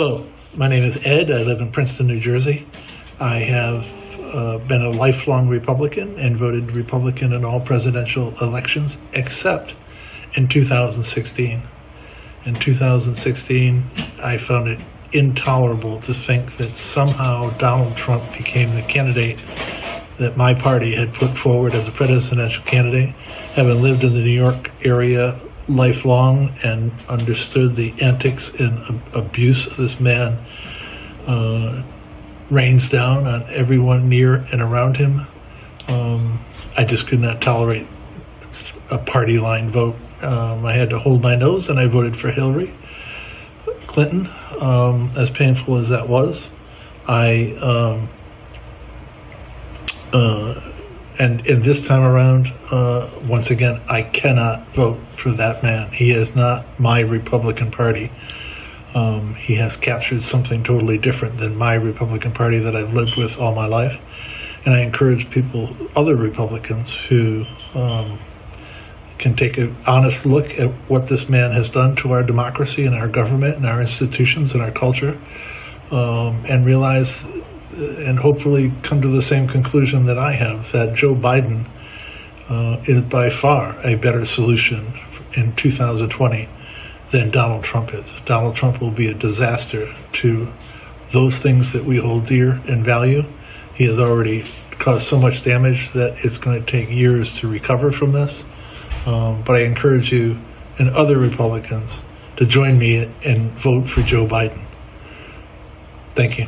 Hello, my name is Ed. I live in Princeton, New Jersey. I have uh, been a lifelong Republican and voted Republican in all presidential elections except in 2016. In 2016, I found it intolerable to think that somehow Donald Trump became the candidate that my party had put forward as a presidential candidate. Having lived in the New York area lifelong and understood the antics and abuse this man uh, rains down on everyone near and around him. Um, I just could not tolerate a party line vote. Um, I had to hold my nose and I voted for Hillary Clinton, um, as painful as that was. I um, uh, and and this time around, uh, once again, I cannot vote for that man. He is not my Republican Party. Um, he has captured something totally different than my Republican Party that I've lived with all my life. And I encourage people, other Republicans, who um, can take an honest look at what this man has done to our democracy and our government and our institutions and our culture, um, and realize and hopefully come to the same conclusion that I have that Joe Biden uh, is by far a better solution in 2020 than Donald Trump is. Donald Trump will be a disaster to those things that we hold dear and value. He has already caused so much damage that it's going to take years to recover from this. Um, but I encourage you and other Republicans to join me and vote for Joe Biden. Thank you.